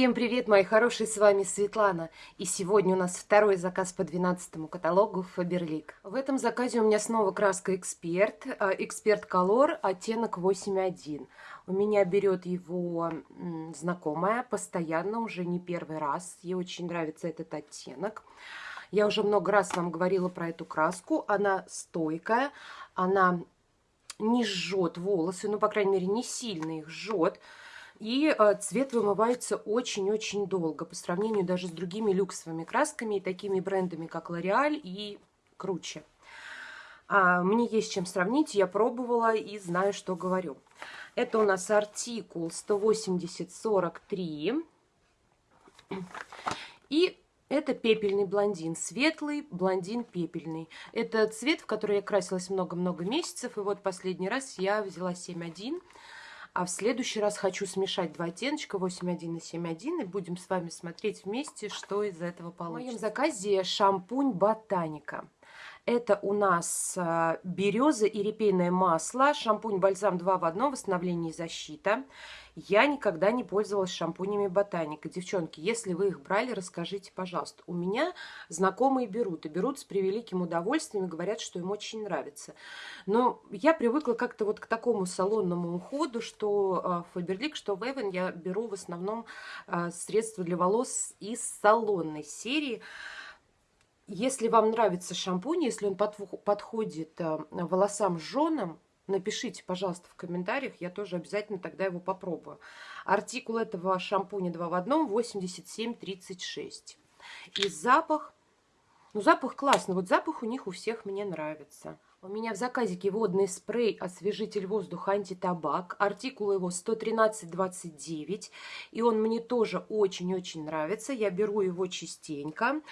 Всем привет, мои хорошие, с вами Светлана. И сегодня у нас второй заказ по 12 каталогу Faberlic. В этом заказе у меня снова краска Эксперт, Эксперт Color, оттенок 8.1. У меня берет его знакомая постоянно, уже не первый раз. Ей очень нравится этот оттенок. Я уже много раз вам говорила про эту краску. Она стойкая, она не жжет волосы, ну, по крайней мере, не сильно их жжет. И э, цвет вымывается очень-очень долго по сравнению даже с другими люксовыми красками и такими брендами, как L'Oreal и круче. А, мне есть чем сравнить, я пробовала и знаю, что говорю. Это у нас артикул 180-43. И это пепельный блондин, светлый блондин пепельный. Это цвет, в который я красилась много-много месяцев, и вот последний раз я взяла 7.1. А в следующий раз хочу смешать два оттеночка 8.1 и 7.1 и будем с вами смотреть вместе, что из этого получится. В моем заказе шампунь Ботаника. Это у нас а, береза и репейное масло, шампунь-бальзам 2 в 1, восстановление и защита. Я никогда не пользовалась шампунями Ботаника. Девчонки, если вы их брали, расскажите, пожалуйста. У меня знакомые берут, и берут с превеликим удовольствием, и говорят, что им очень нравится. Но я привыкла как-то вот к такому салонному уходу, что Фаберлик, что Вейвен я беру в основном а, средства для волос из салонной серии. Если вам нравится шампунь, если он подходит а, волосам жженым, Напишите, пожалуйста, в комментариях, я тоже обязательно тогда его попробую. Артикул этого шампуня 2 в 1 8736. И запах, ну запах классный, вот запах у них у всех мне нравится. У меня в заказике водный спрей освежитель воздуха антитабак. Артикул его 113,29. И он мне тоже очень-очень нравится. Я беру его частенько.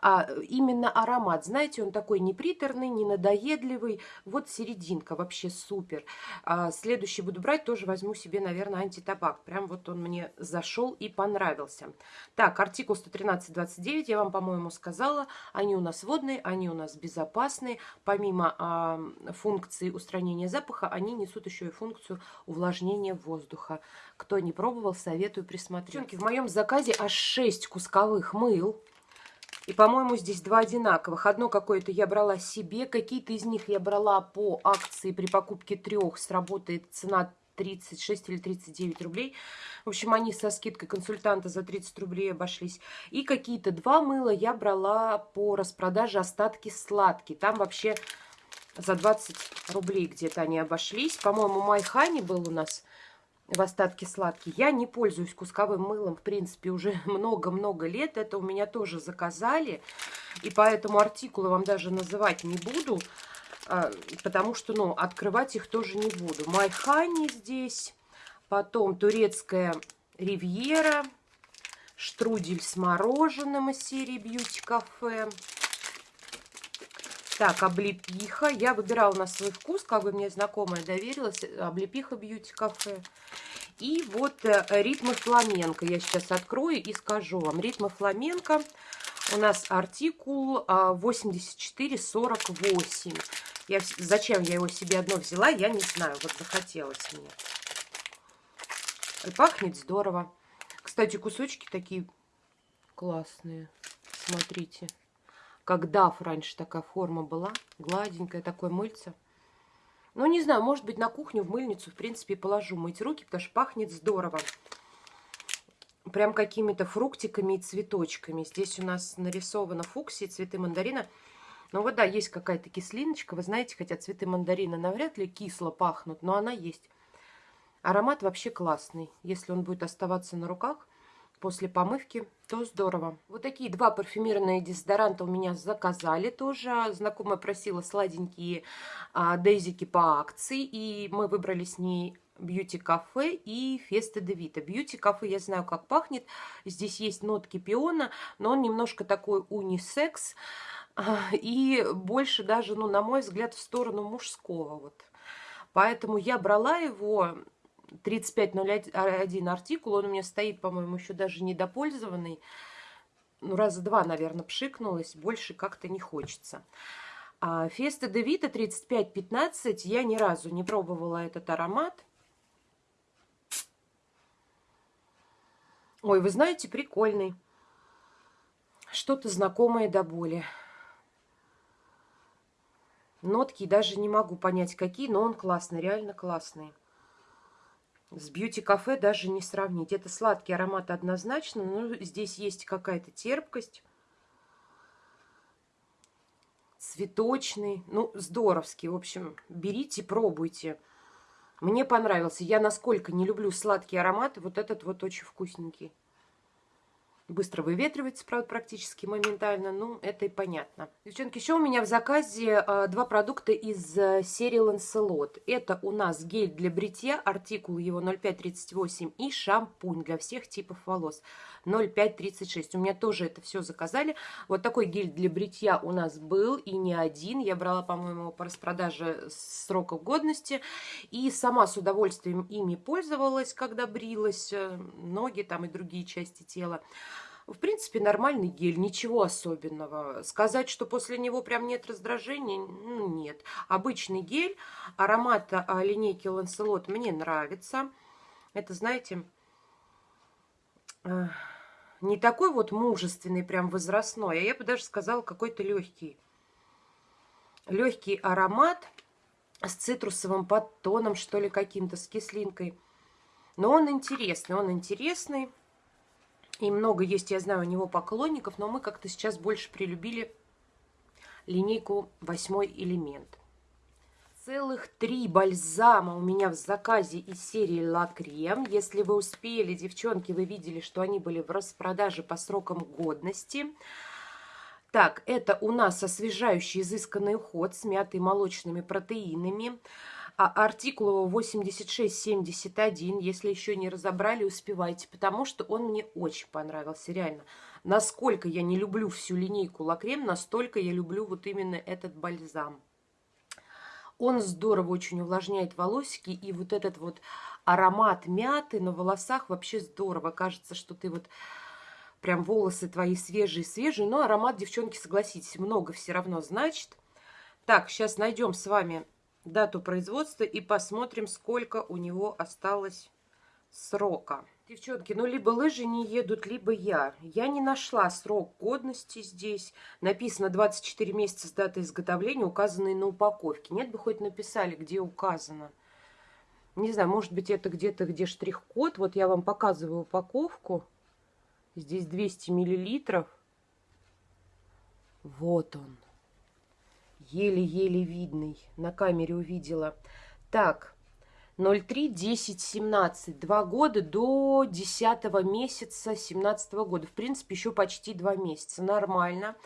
А, именно аромат, знаете, он такой не приторный, не надоедливый. Вот серединка, вообще супер. А, следующий буду брать, тоже возьму себе, наверное, антитабак. Прям вот он мне зашел и понравился. Так, артикул 113,29 я вам, по-моему, сказала. Они у нас водные, они у нас безопасные. Помимо а, функции устранения запаха, они несут еще и функцию увлажнения воздуха. Кто не пробовал, советую присмотреть. В моем заказе аж 6 кусковых мыл. И, по-моему, здесь два одинаковых. Одно какое-то я брала себе, какие-то из них я брала по акции при покупке трех. Сработает цена 36 или 39 рублей. В общем, они со скидкой консультанта за 30 рублей обошлись. И какие-то два мыла я брала по распродаже остатки сладкие. Там вообще за 20 рублей где-то они обошлись. По-моему, Майхани был у нас в остатке сладкий. Я не пользуюсь кусковым мылом, в принципе, уже много-много лет. Это у меня тоже заказали. И поэтому артикулы вам даже называть не буду, а, потому что, ну, открывать их тоже не буду. Майхани здесь, потом турецкая ривьера, штрудель с мороженым из серии Бьюти Кафе. Так, облепиха. Я выбирала на свой вкус, как бы мне знакомая доверилась. Облепиха бьюти кафе. И вот э, ритмы фламенко. Я сейчас открою и скажу вам. Ритмы фламенко. У нас артикул 8448. А, я, зачем я его себе одно взяла, я не знаю. Вот захотелось мне. Пахнет здорово. Кстати, кусочки такие классные. Смотрите. Как даф раньше такая форма была. Гладенькая, такое мыльце. Ну, не знаю, может быть, на кухню, в мыльницу, в принципе, положу мыть руки, потому что пахнет здорово. Прям какими-то фруктиками и цветочками. Здесь у нас нарисовано фуксии, цветы мандарина. Ну вот да, есть какая-то кислиночка. Вы знаете, хотя цветы мандарина навряд ли кисло пахнут, но она есть. Аромат вообще классный. Если он будет оставаться на руках, после помывки, то здорово. Вот такие два парфюмированные дезодоранта у меня заказали тоже. Знакомая просила сладенькие а, дейзики по акции, и мы выбрали с ней Бьюти Кафе и Феста де Вита. Бьюти Кафе я знаю, как пахнет. Здесь есть нотки пиона, но он немножко такой унисекс. А, и больше даже, ну, на мой взгляд, в сторону мужского. Вот. Поэтому я брала его 3501 артикул, он у меня стоит, по-моему, еще даже недопользованный. Ну, раза два, наверное, пшикнулась, больше как-то не хочется. А Феста де Вита 3515, я ни разу не пробовала этот аромат. Ой, вы знаете, прикольный. Что-то знакомое до боли. Нотки даже не могу понять, какие, но он классный, реально классный. С бьюти-кафе даже не сравнить. Это сладкий аромат однозначно, но здесь есть какая-то терпкость. Цветочный. Ну, здоровский. В общем, берите, пробуйте. Мне понравился. Я насколько не люблю сладкие ароматы, вот этот вот очень вкусненький. Быстро выветривается, правда, практически моментально. Ну, это и понятно. Девчонки, еще у меня в заказе э, два продукта из э, серии Lancelot. Это у нас гель для бритья, артикул его 0538 и шампунь для всех типов волос 0536. У меня тоже это все заказали. Вот такой гель для бритья у нас был и не один. Я брала, по-моему, по распродаже сроков годности. И сама с удовольствием ими пользовалась, когда брилась. Э, ноги там и другие части тела. В принципе, нормальный гель, ничего особенного. Сказать, что после него прям нет раздражения, ну, нет. Обычный гель, аромат а, линейки Ланселот мне нравится. Это, знаете, не такой вот мужественный, прям возрастной, а я бы даже сказала, какой-то легкий. Легкий аромат с цитрусовым подтоном, что ли, каким-то, с кислинкой. Но он интересный, он интересный. И много есть, я знаю, у него поклонников, но мы как-то сейчас больше прилюбили линейку «Восьмой элемент». Целых три бальзама у меня в заказе из серии «Ла Крем». Если вы успели, девчонки, вы видели, что они были в распродаже по срокам годности. Так, это у нас освежающий изысканный уход с мятой молочными протеинами. А артикул его 8671, если еще не разобрали, успевайте, потому что он мне очень понравился, реально. Насколько я не люблю всю линейку Лакрем, настолько я люблю вот именно этот бальзам. Он здорово очень увлажняет волосики, и вот этот вот аромат мяты на волосах вообще здорово. Кажется, что ты вот прям волосы твои свежие-свежие, но аромат, девчонки, согласитесь, много все равно значит. Так, сейчас найдем с вами дату производства и посмотрим, сколько у него осталось срока. Девчонки, ну либо лыжи не едут, либо я. Я не нашла срок годности здесь. Написано 24 месяца с даты изготовления, указанной на упаковке. Нет бы хоть написали, где указано. Не знаю, может быть это где-то, где штрих-код. Вот я вам показываю упаковку. Здесь 200 миллилитров. Вот он еле-еле видный. На камере увидела. Так, 03, 10, 17. Два года до 10 месяца 17 года. В принципе, еще почти два месяца. Нормально.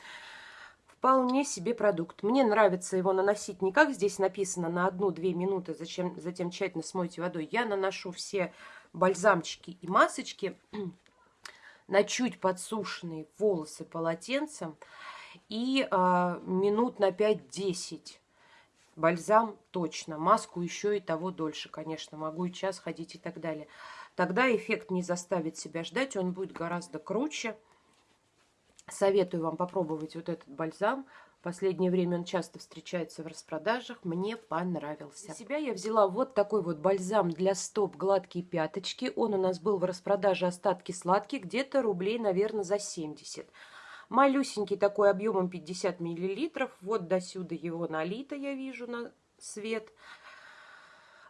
Вполне себе продукт. Мне нравится его наносить не как здесь написано на 1-2 минуты, зачем, затем тщательно смойте водой. Я наношу все бальзамчики и масочки на чуть подсушенные волосы полотенцем и а, минут на 5-10. Бальзам точно, маску еще и того дольше, конечно, могу и час ходить и так далее. Тогда эффект не заставит себя ждать, он будет гораздо круче. Советую вам попробовать вот этот бальзам. В последнее время он часто встречается в распродажах. Мне понравился. Для себя я взяла вот такой вот бальзам для стоп гладкие пяточки. Он у нас был в распродаже остатки сладкие, где-то рублей, наверное, за 70. Малюсенький такой объемом 50 миллилитров. Вот до сюда его налито, я вижу, на свет.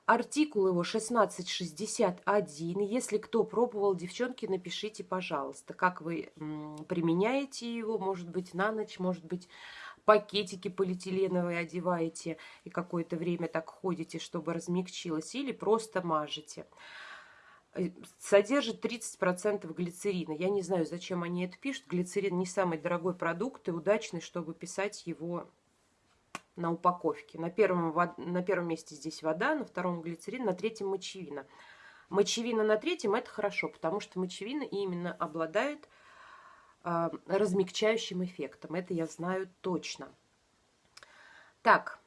Артикул его 1661. Если кто пробовал, девчонки, напишите, пожалуйста, как вы применяете его. Может быть, на ночь, может быть, пакетики полиэтиленовые одеваете и какое-то время так ходите, чтобы размягчилось. Или просто мажете. Э, содержит 30% глицерина. Я не знаю, зачем они это пишут. Глицерин не самый дорогой продукт и удачный, чтобы писать его на упаковке. На первом, на первом месте здесь вода, на втором глицерин, на третьем мочевина. Мочевина на третьем – это хорошо, потому что мочевина именно обладает э, размягчающим эффектом. Это я знаю точно. Так,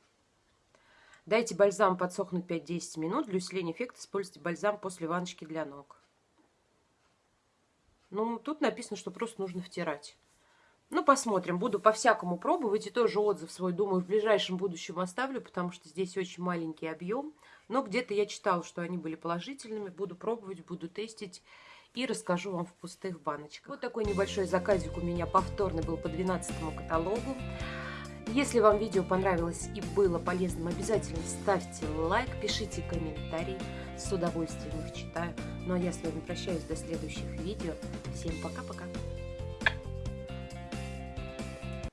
Дайте бальзам подсохнуть 5-10 минут. Для усиления эффекта используйте бальзам после ванночки для ног. Ну, тут написано, что просто нужно втирать. Ну, посмотрим. Буду по-всякому пробовать. И тоже отзыв свой, думаю, в ближайшем будущем оставлю, потому что здесь очень маленький объем. Но где-то я читала, что они были положительными. Буду пробовать, буду тестить и расскажу вам в пустых баночках. Вот такой небольшой заказик у меня повторный был по 12 каталогу. Если вам видео понравилось и было полезным, обязательно ставьте лайк, пишите комментарии. С удовольствием их читаю. Ну а я с вами прощаюсь до следующих видео. Всем пока-пока.